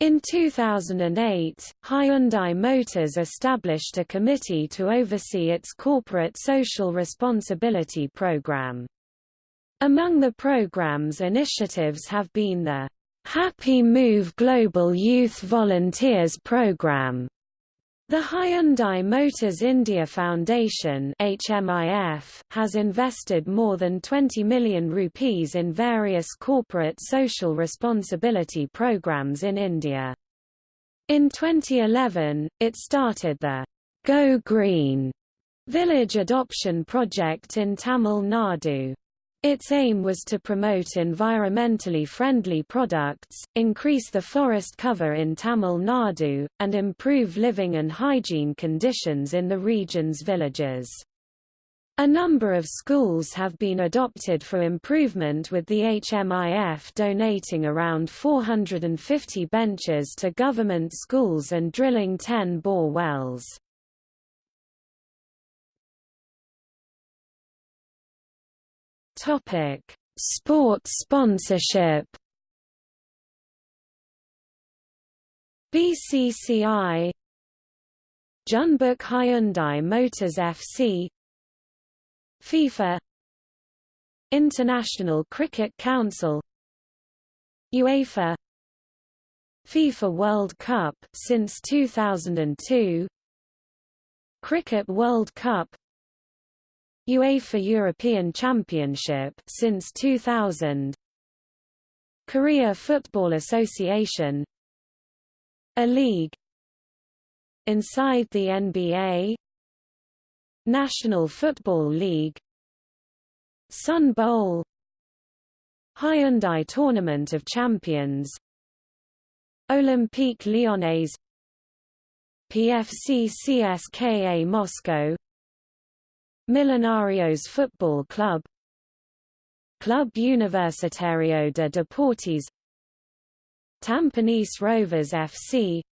In 2008, Hyundai Motors established a committee to oversee its corporate social responsibility program. Among the program's initiatives have been the Happy Move Global Youth Volunteers Program, the Hyundai Motors India Foundation HMIF, has invested more than 20 million rupees in various corporate social responsibility programs in India. In 2011, it started the Go Green village adoption project in Tamil Nadu. Its aim was to promote environmentally friendly products, increase the forest cover in Tamil Nadu, and improve living and hygiene conditions in the region's villages. A number of schools have been adopted for improvement with the HMIF donating around 450 benches to government schools and drilling 10 bore wells. Topic: Sports sponsorship. BCCI Jeonbuk Hyundai Motors FC FIFA International Cricket Council UEFA FIFA World Cup since 2002 Cricket World Cup UEFA European Championship since 2000 Korea Football Association. A league. Inside the NBA National Football League. Sun Bowl. Hyundai Tournament of Champions. Olympique Lyonnais. PFC CSKA Moscow Millonarios Football Club Club Universitario de Deportes Tampines Rovers FC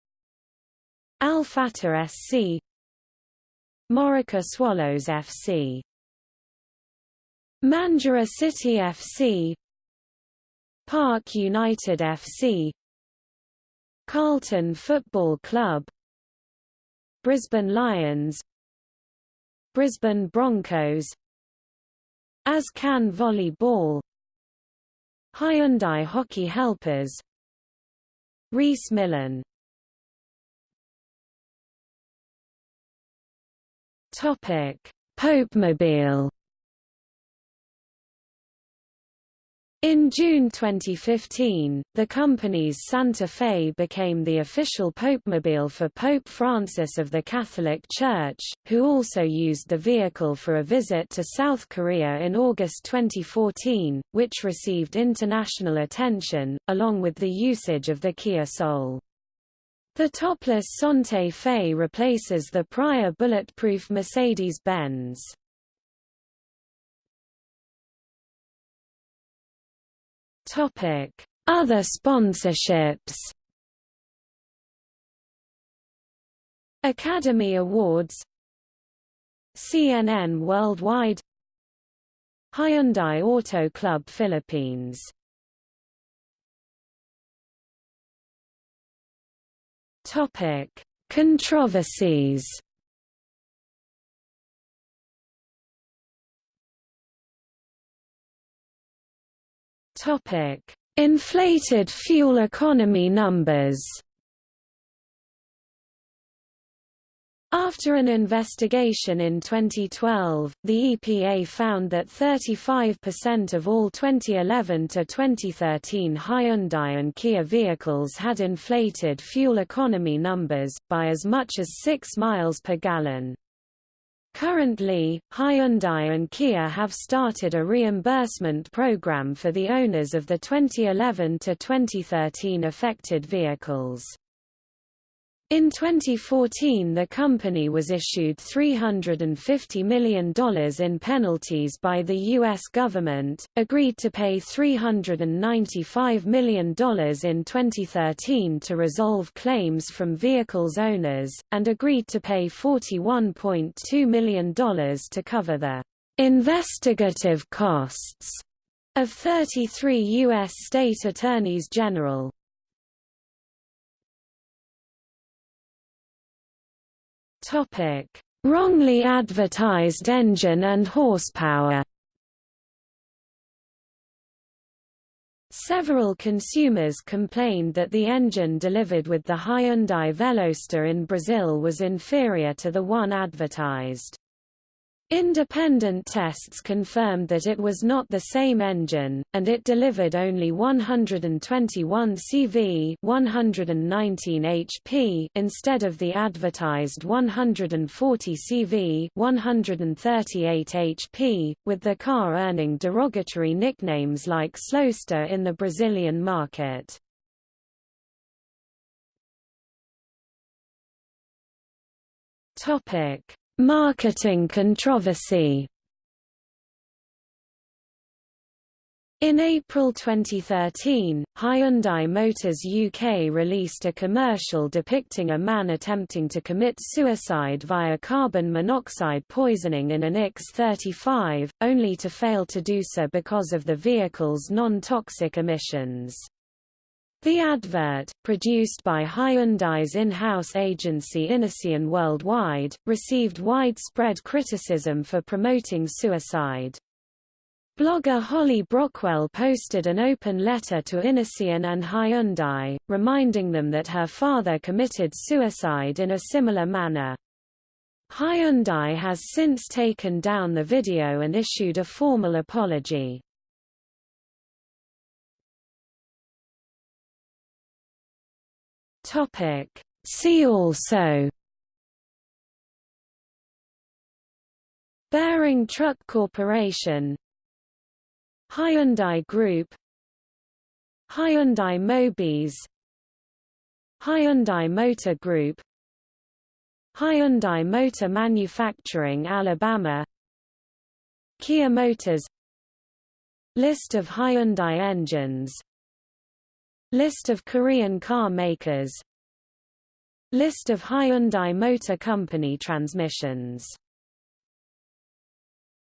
Al Fateh SC Moroka Swallows FC Mandurah City FC Park United FC Carlton Football Club Brisbane Lions Brisbane Broncos. Azcan Volleyball. Hyundai Hockey Helpers. Rhys Millen. Topic. Popemobile In June 2015, the company's Santa Fe became the official popemobile for Pope Francis of the Catholic Church, who also used the vehicle for a visit to South Korea in August 2014, which received international attention, along with the usage of the Kia Soul. The topless Santa Fe replaces the prior bulletproof Mercedes-Benz. Topic: Other sponsorships. Academy Awards. CNN Worldwide. Hyundai Auto Club Philippines. Topic: Controversies. Topic: Inflated fuel economy numbers. After an investigation in 2012, the EPA found that 35% of all 2011 to 2013 Hyundai and Kia vehicles had inflated fuel economy numbers, by as much as 6 miles per gallon. Currently, Hyundai and Kia have started a reimbursement program for the owners of the 2011 to 2013 affected vehicles. In 2014 the company was issued $350 million in penalties by the U.S. government, agreed to pay $395 million in 2013 to resolve claims from vehicles owners, and agreed to pay $41.2 million to cover the investigative costs of 33 U.S. state attorneys general. Topic: Wrongly advertised engine and horsepower. Several consumers complained that the engine delivered with the Hyundai Veloster in Brazil was inferior to the one advertised. Independent tests confirmed that it was not the same engine, and it delivered only 121 CV 119 HP instead of the advertised 140 CV 138 HP, with the car earning derogatory nicknames like Slowster in the Brazilian market. Topic Marketing controversy In April 2013, Hyundai Motors UK released a commercial depicting a man attempting to commit suicide via carbon monoxide poisoning in an ix35, only to fail to do so because of the vehicle's non-toxic emissions. The advert, produced by Hyundai's in-house agency Innocean Worldwide, received widespread criticism for promoting suicide. Blogger Holly Brockwell posted an open letter to Innocean and Hyundai, reminding them that her father committed suicide in a similar manner. Hyundai has since taken down the video and issued a formal apology. Topic. See also. Bearing Truck Corporation. Hyundai Group. Hyundai Mobis Hyundai Motor Group. Hyundai Motor Manufacturing Alabama. Kia Motors. List of Hyundai engines List of Korean car makers. List of Hyundai Motor Company transmissions